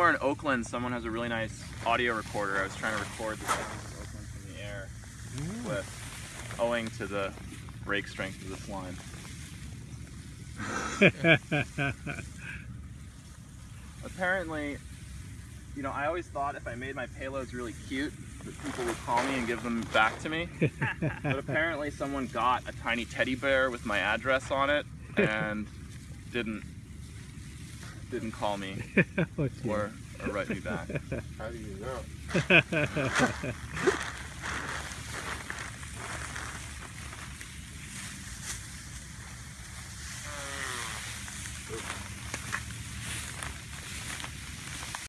Somewhere in Oakland, someone has a really nice audio recorder. I was trying to record the sounds of Oakland from the air with, owing to the break strength of this line. Apparently, you know, I always thought if I made my payloads really cute, that people would call me and give them back to me. but apparently someone got a tiny teddy bear with my address on it and didn't didn't call me oh, or, or write me back. How do you know?